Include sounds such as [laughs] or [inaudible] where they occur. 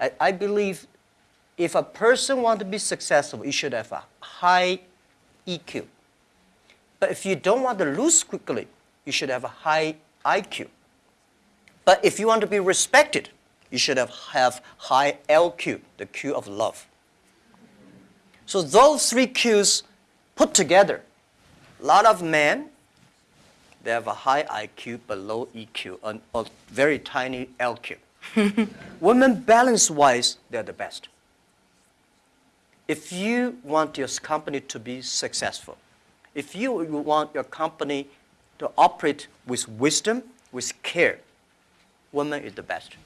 I, believe if a person want to be successful, you should have a high EQ. But if you don't want to lose quickly, you should have a high IQ. But if you want to be respected, you should have, have high LQ, the Q of love. So those three Qs put together, a lot of men, they have a high IQ but low EQ, and a very tiny LQ. [laughs] Women balance-wise, they're the best. If you want your company to be successful, if you want your company to operate with wisdom, with care, women is the best.